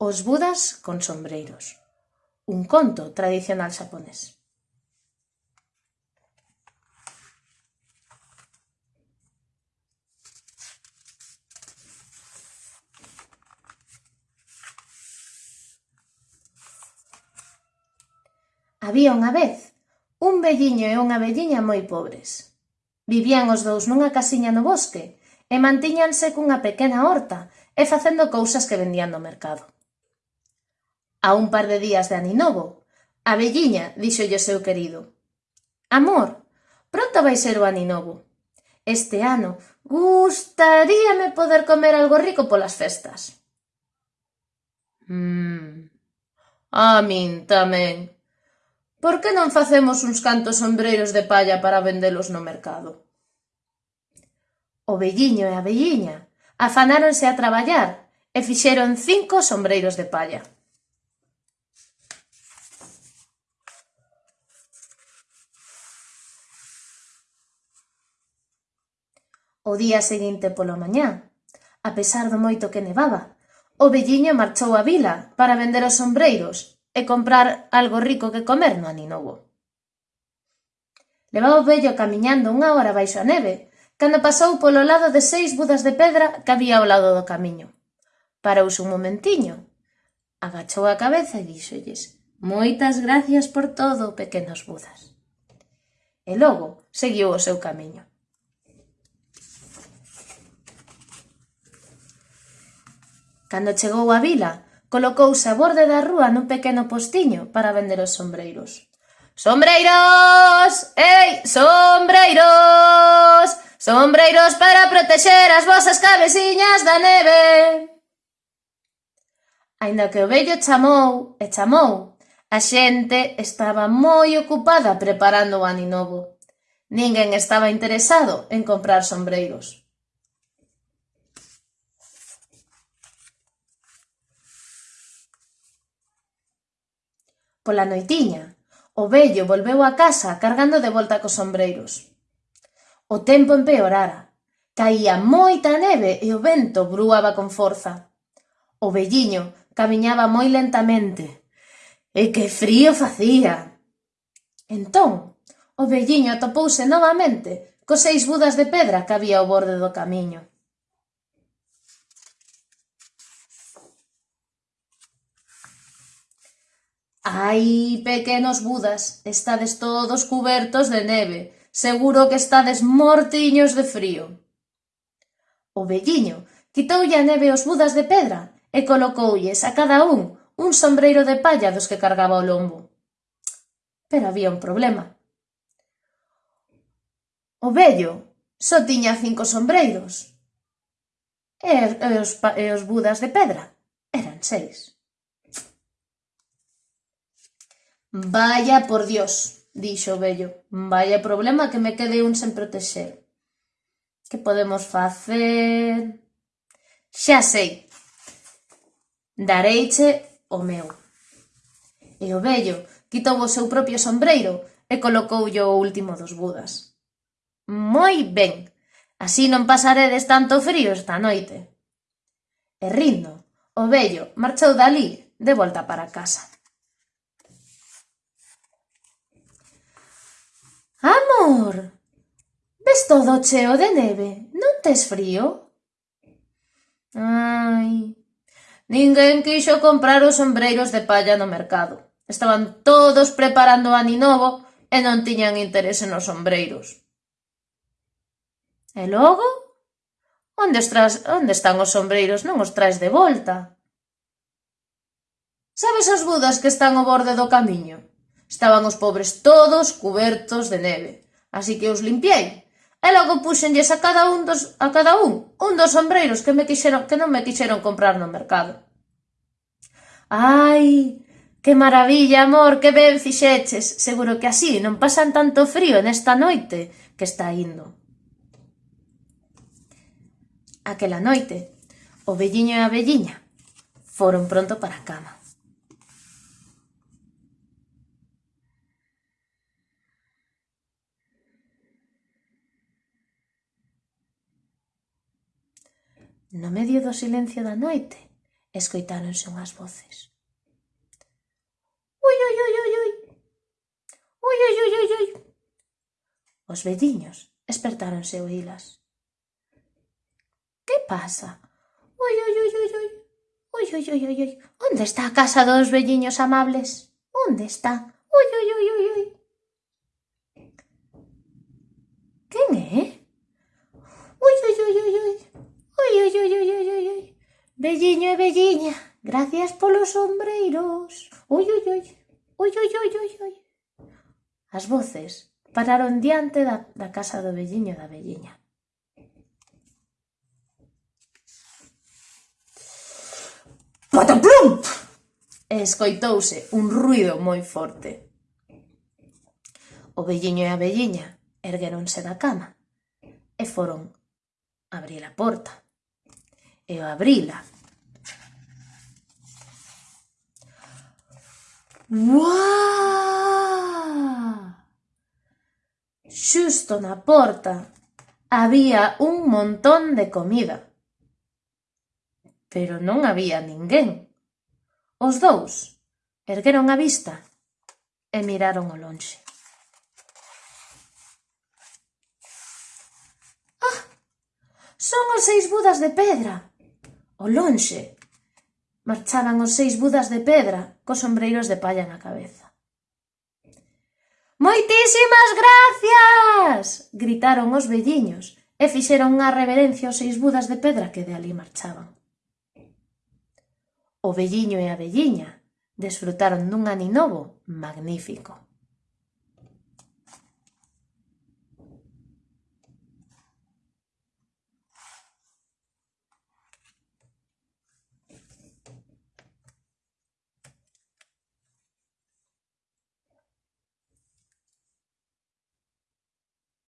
Os budas con sombreiros, un conto tradicional xaponés. Había unha vez un velliño e unha velliña moi pobres. Vivían os dous nunha casiña no bosque e mantiñanse cunha pequena horta e facendo cousas que vendían no mercado. A un par de días de Aninovo, a velliña díxolle o seu querido: Amor, pronto vai ser o Aninovo. Este ano gustaríame poder comer algo rico polas festas. Mmm, a min tamén. Por que non facemos uns cantos sombreiros de palla para vendelos no mercado? O velliño e a velliña afanáronse a traballar e fixeron cinco sombreiros de palla. O día seguinte pola mañá, a pesar do moito que nevaba, o velliño marchou á vila para vender os sombreiros e comprar algo rico que comer no aninovo. Levaba o vello camiñando unha hora baixo a neve, cando pasou polo lado de seis budas de pedra que había ao lado do camiño. Parouse un momentiño, agachou a cabeza e díxolles «Moitas gracias por todo, pequenos budas». E logo seguiu o seu camiño. Cando chegou á vila, colocouse a borde da rúa nun pequeno postiño para vender os sombreiros. Sombreiros! Ei, sombreiros! Sombreiros para protexer as vosas cabeciñas da neve! Ainda que o vello chamou e chamou, a xente estaba moi ocupada preparando o aninovo. Ninguén estaba interesado en comprar sombreiros. Pola noitiña, o vello volveu á casa cargando de volta cos sombreiros. O tempo empeorara. Caía moita neve e o vento brúaba con forza. O velliño camiñaba moi lentamente. E que frío facía! Entón, o velliño atopouse novamente cos seis budas de pedra que había ao borde do camiño. Ai, pequenos budas, estades todos cubertos de neve, seguro que estades mortiños de frío. O velliño quitoulle a neve aos budas de pedra e colocoulles a cada un un sombreiro de palla dos que cargaba o lombo. Pero había un problema. O vello só tiña cinco sombreiros e, e, os, e os budas de pedra eran seis. Vaya por Dios –dixo o vello–, Vaya problema que me quede un sen protexer. Que podemos facer... Xa sei, dareiche o meu. E o vello quitou o seu propio sombreiro e colocoulle o último dos budas. Moi ben, así non pasaredes tanto frío esta noite. E rindo, o vello marchou dali de volta para casa. Amor! Ves todo cheo de neve, non tes frío? Ai... Ninguén quixo comprar os sombreiros de palla no mercado. Estaban todos preparando o aninovo e non tiñan interese nos sombreiros. E logo? Onde, estras, onde están os sombreiros? Non os traes de volta. Sabes as budas que están ao borde do camiño? Estaban os pobres todos cubertos de neve. Así que os limpiei. E logo puxenlles a cada un dos, a cada un, un dos sombreiros que me quixeron, que non me quixeron comprar no mercado. Ai, que maravilla, amor, que ben fixeches. Seguro que así non pasan tanto frío nesta noite que está indo. Aquela noite, o velliño e a velliña foron pronto para a cama. No medio do silencio da noite, escoitáronse unhas voces. Ui, ui, ui, ui, ui. Ui, ui, ui, ui, ui. Os veciños espertáronse oílas. Que pasa? Ui, ui, ui, ui, ui. Ui, ui, ui, ui, ui. Onde está a casa dos velliños amables? Onde está? Ui, ui, ui, ui, Velliño e velliña, gracias polos sombreiros. Ui, ui, ui, ui, ui, ui, ui, ui. As voces pararon diante da, da casa do velliño da velliña. Pataplum! E escoitouse un ruido moi forte. O velliño e a velliña ergueronse da cama e foron abrir a porta e abrila. Uau! Xusto na porta había un montón de comida. Pero non había ninguén. Os dous ergueron a vista e miraron o lonxe. Ah, Son os seis budas de pedra, ao lonxe, Marchaban os seis budas de pedra cos sombreiros de palla na cabeza. «Moitísimas gracias!» gritaron os velliños e fixeron unha reverencia aos seis budas de pedra que de ali marchaban. O velliño e a velliña desfrutaron dun aninovo magnífico.